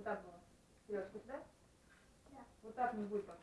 Вот так было? Сереж, сюда? Да. Вот так не будет пока.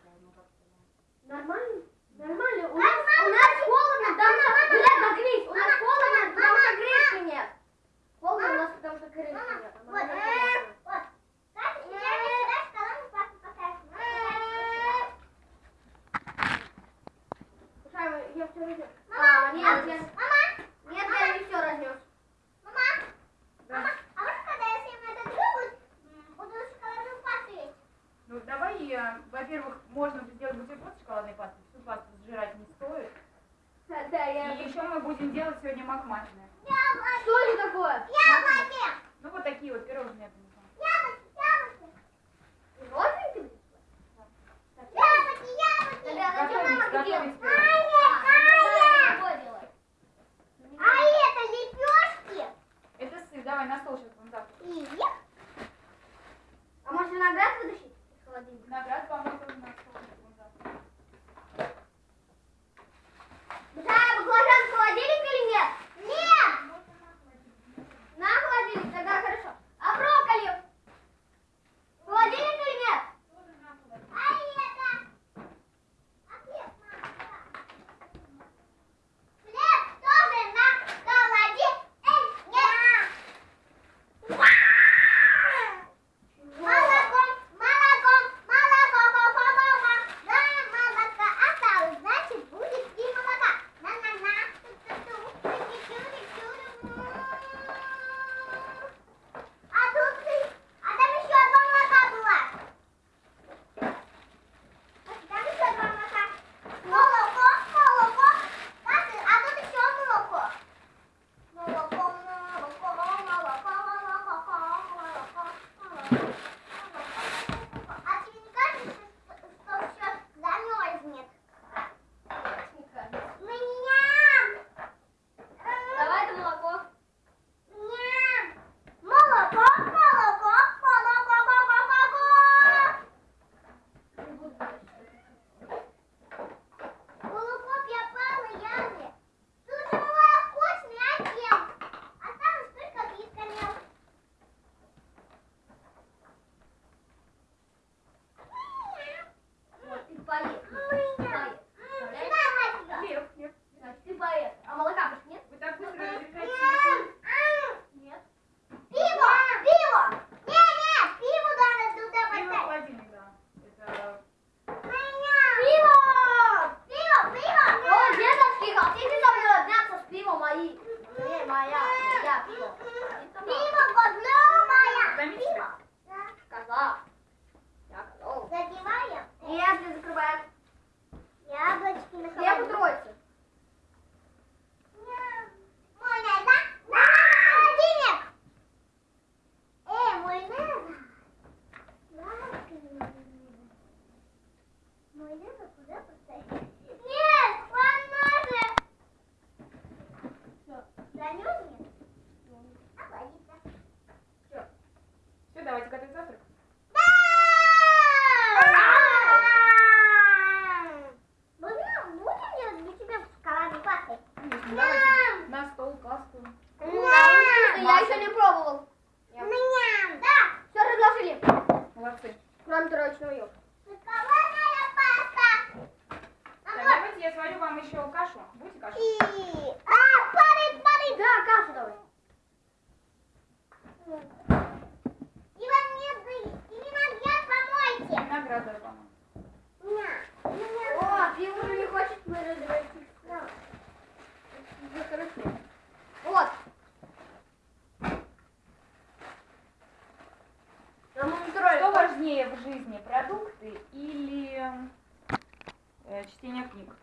Спасибо.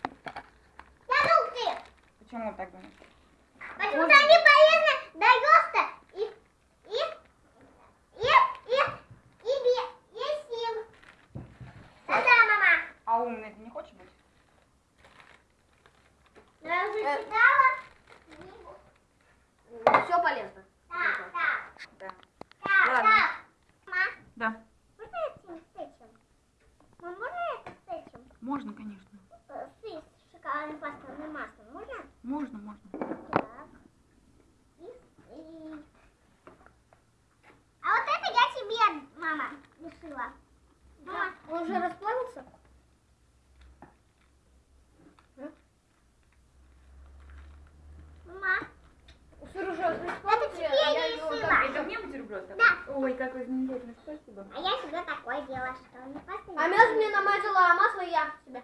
А масло я себе.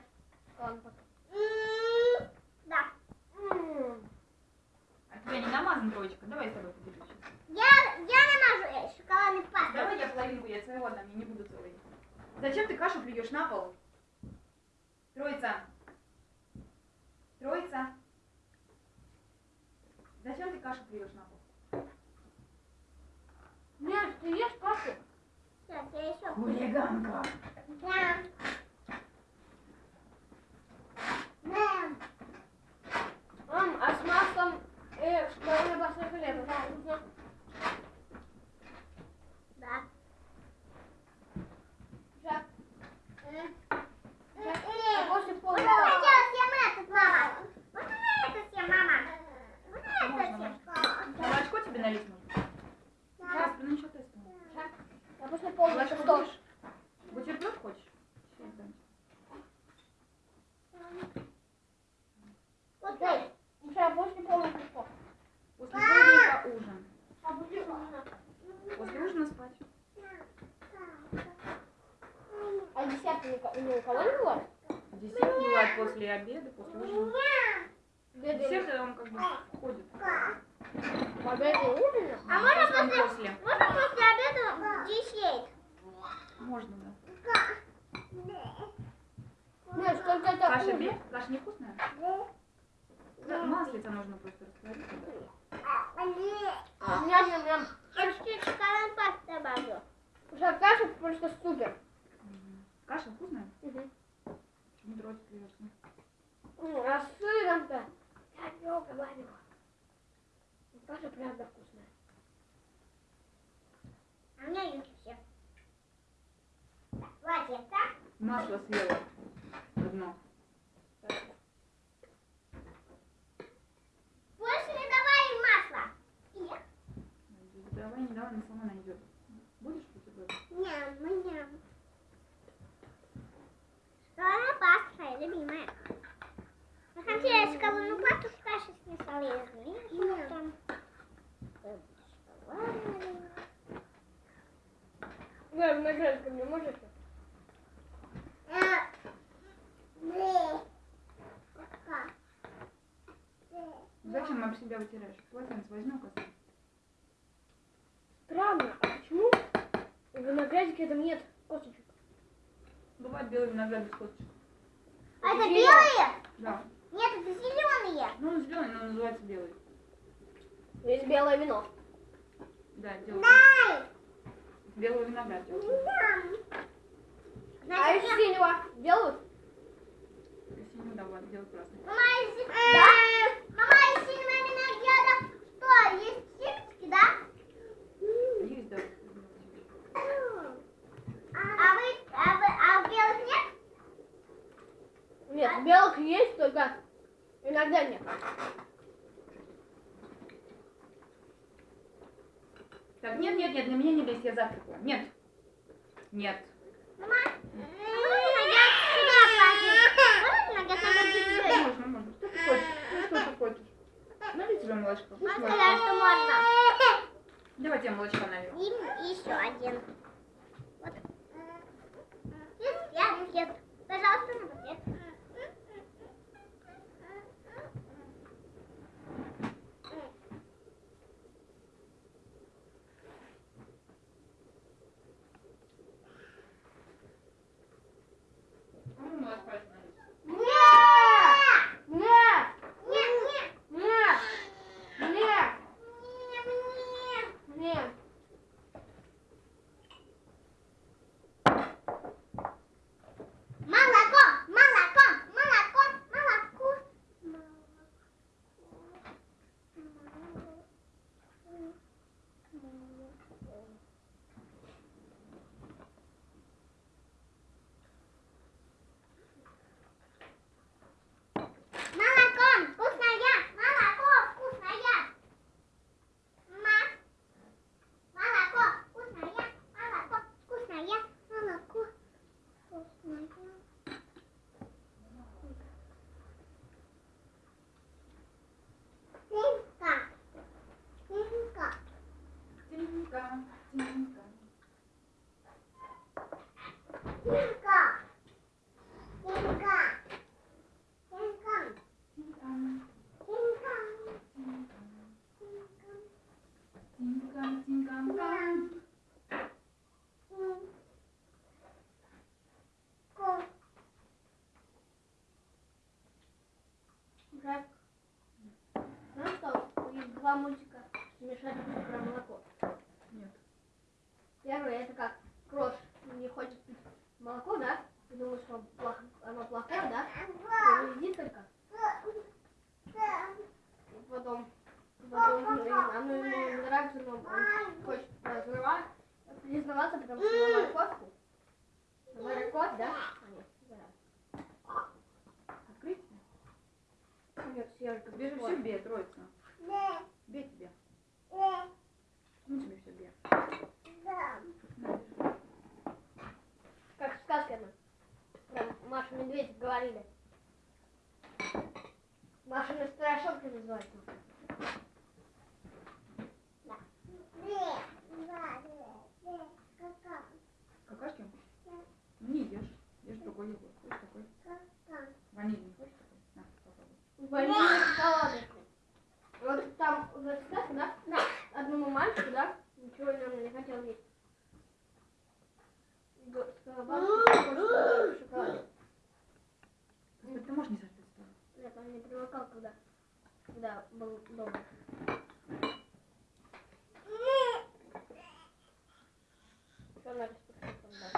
Ладно, пока. М, Да. М. А тебя не намазан, троечка? Давай я с тобой поделюсь. Я, я намажу э, шоколадный пастой. Давай я половинку, я своего отдам, я не буду целый. Зачем ты кашу плюешь на пол? Троица. Троица. Зачем ты кашу плюешь на пол? Нет, ты ешь кашу? Сейчас, я еще. Хулиганка. Да. Не давай, она сама найдет. Будешь бутерброд? Ням, ням. Шоколадная паста моя любимая. Я хотела шоколадную пасту с кашей смешала. Я размешивала там. Шоколадная. Да, виноград ко мне можешь? Э, бле. Пока. Бле. Зачем об себя вытираешь? Полотенце возьми, коса. Странно, а почему в виноградике там нет косточек? Бывает белый виноград без косточек. А это белые? Да. Нет, это зеленые. Ну, он зеленый, но называется белый. Есть белое вино. Да, делают. Дай. Белый виноград делают. Дам. А из синего делают? Синюю, да, ладно, делают красный. Мама, из Э, Мама, из синего винограда что, есть семечки, да? Есть, да. А вы, а вы, а в белых нет? Нет, белых есть, только иногда нет. Так, нет, нет, нет, на меня не лезь, я завтракаю. Нет. Нет. Мама, а можно виноград сюда положить? Можно? Можно, можно. Что ты хочешь? Ну, что ты хочешь? Налей тебе молочко. Мама сказала, что можно. Давай тебе молочко налью. И еще один. Два мультика смешать про молоко. Нет. Первый это как крош не хочет пить молоко, да? Ты думаешь, что оно плохое, да? Он едит только. И потом, потом оно ему нравится, но он хочет разрывать, признаваться, потому что на морковку. На морковь, да? Открыть? Нет, съежка. Тебе же все бьет, троица. Ну тебе все бьет. Как в сказке она. Там Маша Медведь говорили. Маша на страшилка называется. Какашки? Ну не ешь. Ешь другой йогурт. Хочешь такой? Ванильный хочешь такой? На, попробуй. Ванильный шоколадный. Вот там в этой сказке, да? Да. Одному мальчику, да? Ничего он не хотел есть. Господи, ты можешь не соответствовать? Нет, он не привыкал, когда, когда был дома. Что надо спуститься, да?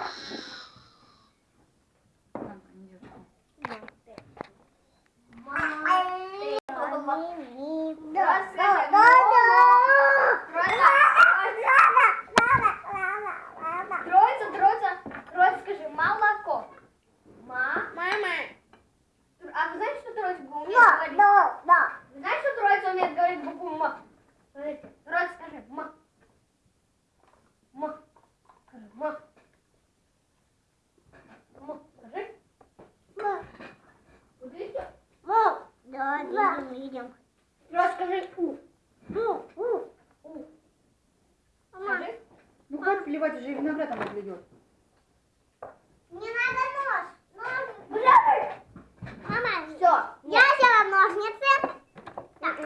Ладно, не девочка. Троица, троица, троица, скажи, молоко. Ма. А вы знаете, что троица умеет говорить? Вы знаете, что троица умеет говорить букву М? Троица, скажи, М. М. М. Скажи. Вот видите? Троица, скажи У. У. Скажи. Ну хватит плевать, уже виноград она плюет. Мне надо нож. Нож. Бля! Мама, Все. я взяла ножницы. Так.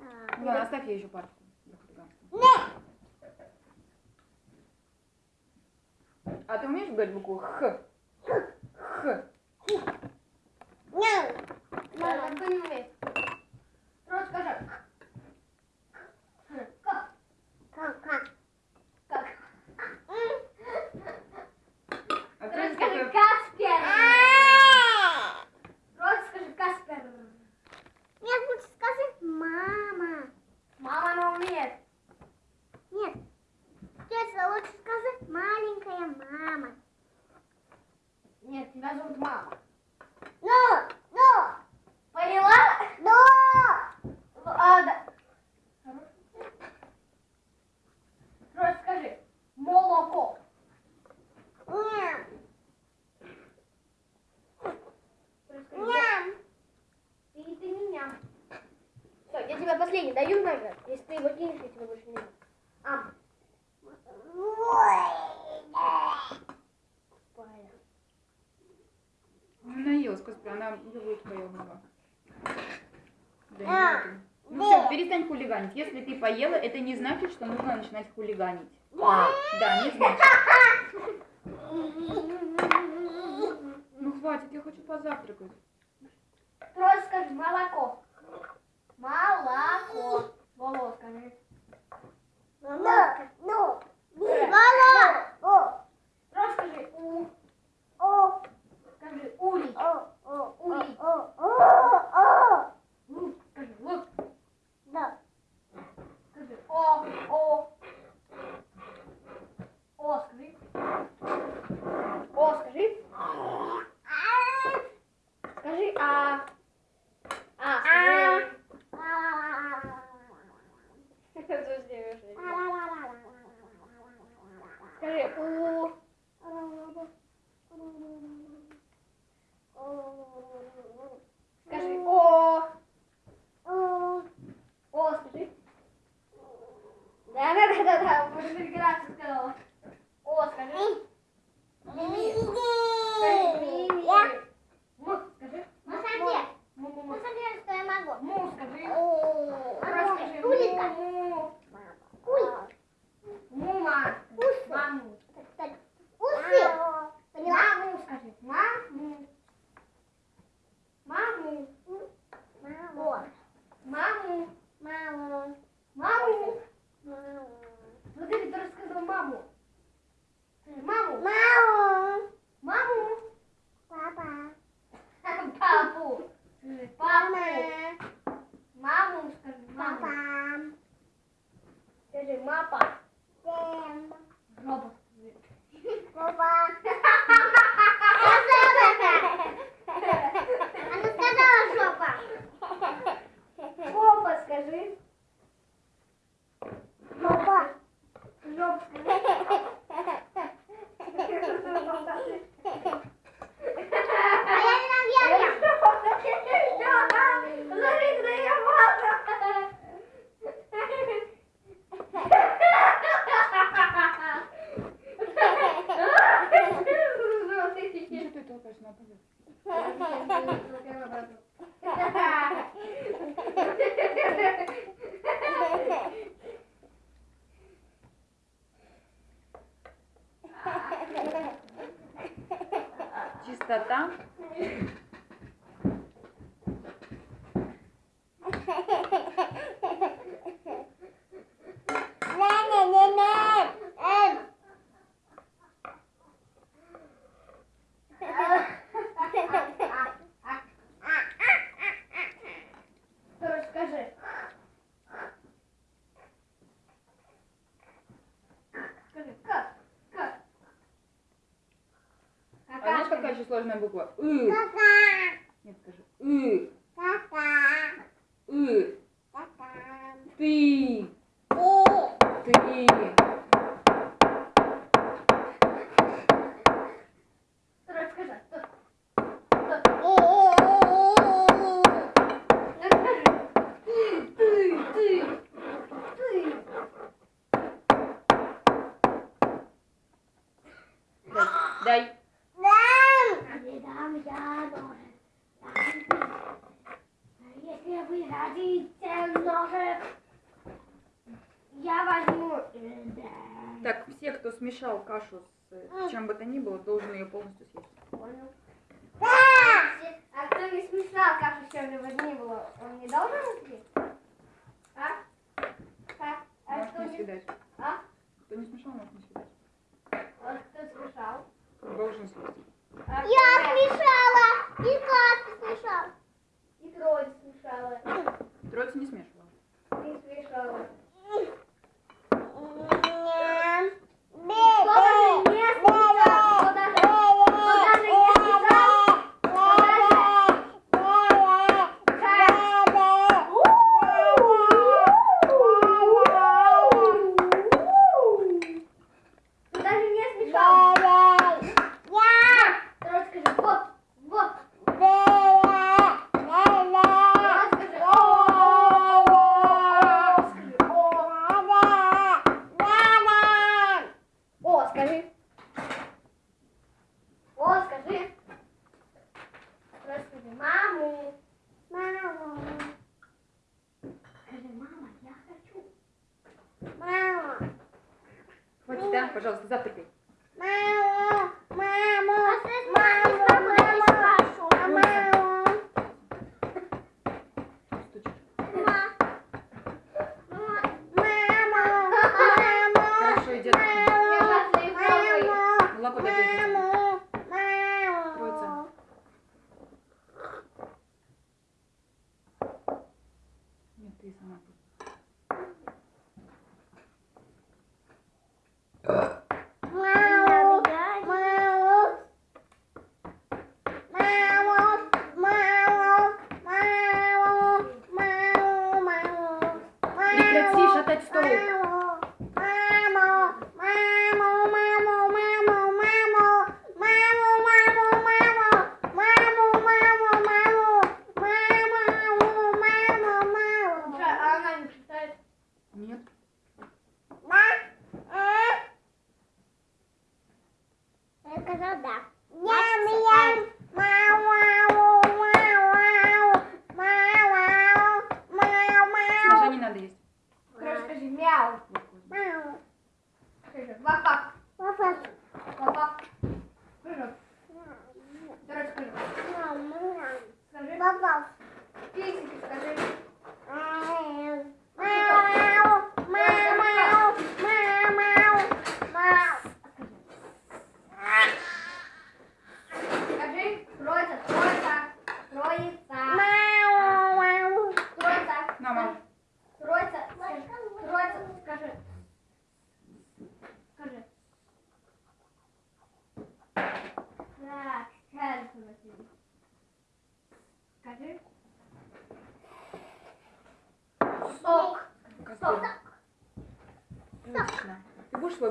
А, Ну ладно, оставь ей еще парочку. для хулиганства. Не. А ты умеешь говорить букву? Х. Не. Да, никто не умеет. Троица, скажи. Как? Как, как? Как? А Троица, ты скажи такой... Каспер. А! Троица, скажи Каспер. Нет, лучше скажи мама. Мама, она умеет. Нет. Тетя, лучше скажи маленькая мама. Нет, тебя зовут мама. Ну, ну, Поняла? ну. А, да. Троица, скажи. Молоко. Ням, Троица, скажи, ням. Ты, ты не ням. Все, я тебе последний даю наград. Если ты его кинешь, я тебе больше не. Понял. Ну, наелась, господи, она йогурт поела. Да А. Ну да. все, перестань хулиганить. Если ты поела, это не значит, что нужно начинать хулиганить. Да, не значит. Ну хватит, я хочу позавтракать. Трое скажи. Молоко. Сложная буква? И. Нет, скажи. И. И. Ты. Ты. Короче, скажи. Ну, скажи. Ты, ты, ты. Дай. Не дам я ножик. Дадите ножик, я возьму... э. Так, все, кто смешал кашу с э, чем бы то ни было, должен ее полностью съесть. Понял. А кто не смешал кашу с чем-либо ни было, он не должен съесть? А? А? А Можешь кто не не... съедать. А? Кто не смешал, может не съедать. Вот кто смешал? Должен съесть. А Я смешала. И Катя смешала. И трое смешала. Троица не смешивала. Не смешала.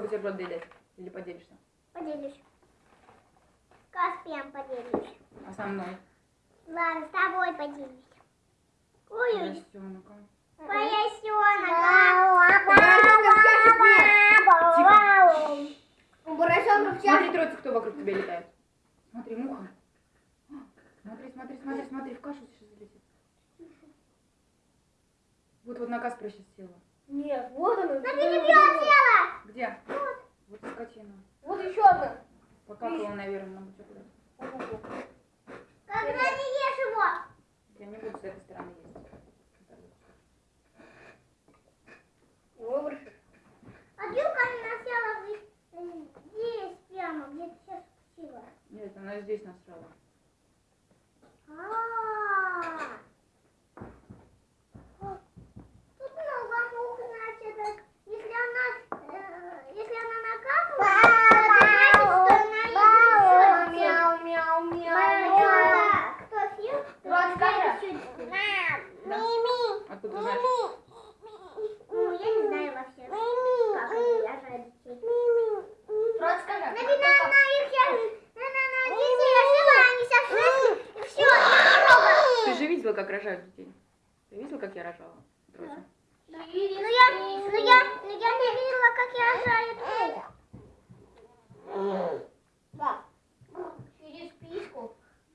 Бутерброд доедать? Или поделишься? Поделюсь. Каспием поделюсь. А со мной? Ладно, с тобой поделюсь. Ой, Поросенка. поросенок. У поросенка в Смотри, троица, кто вокруг тебя летает. Смотри, муха. смотри, смотри, смотри, в кашу сейчас залетит. Вот вот на каспра сейчас села. Нет, вот она. Смотрите, села. Где? Вот и скотина. Вот еще одна. Покакала, наверное, на бутерброд. Когда не ешь его. Я не буду с этой стороны есть. Выбросишь. А Дюка она села здесь, э, прямо, где ты сейчас спустила. Нет, она здесь насрала. А. О, Тут много мух, значит, если она, э, если она накапала, то значит, что она и Мяу, мяу, мяу, мяу. Мама, кто съел? то Вот скажи. чуть-чуть. Мими. Откуда ты знаешь? Ну, я не знаю вообще, как они рожают детей. Рот скажи. Наверное, она их сейчас, наверное, она детей рожила, они сейчас выросли, и все. Ты же видела, как рожают детей? Ты видела, как я рожала? Тройцу? Ну я, ну я, ну я не видела, как я рожаю. Да. Через письку.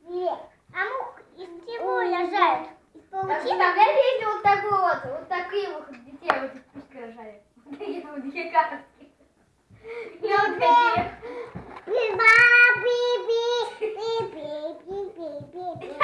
Нет. А мух из чего рожают? Получи, там, я видел вот такую вот, вот такие вот детей, вот их пусть рожали. Вот такие вот две картки. Я вот такие. Би-ба, би-би, би-би, би-би, би-би.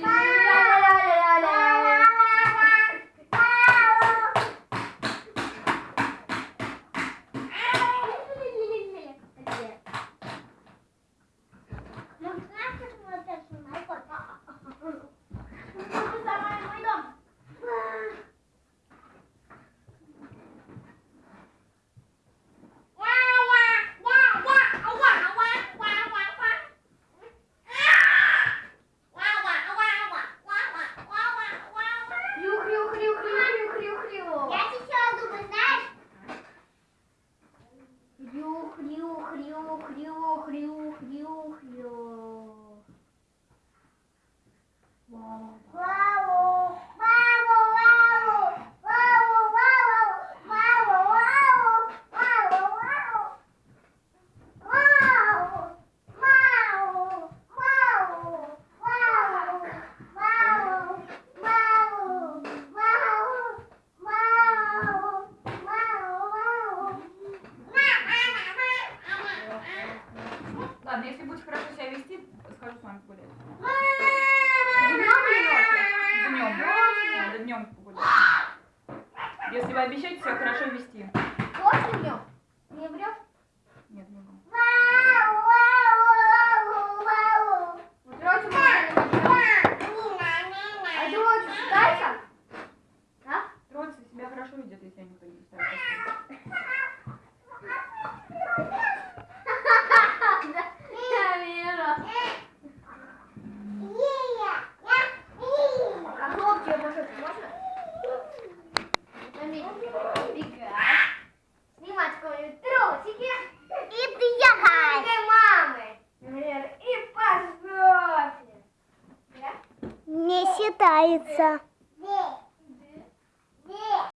妈。